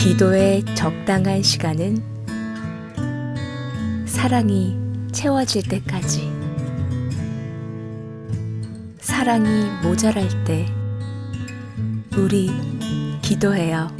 기도의 적당한 시간은 사랑이 채워질 때까지. 사랑이 모자랄 때 우리 기도해요.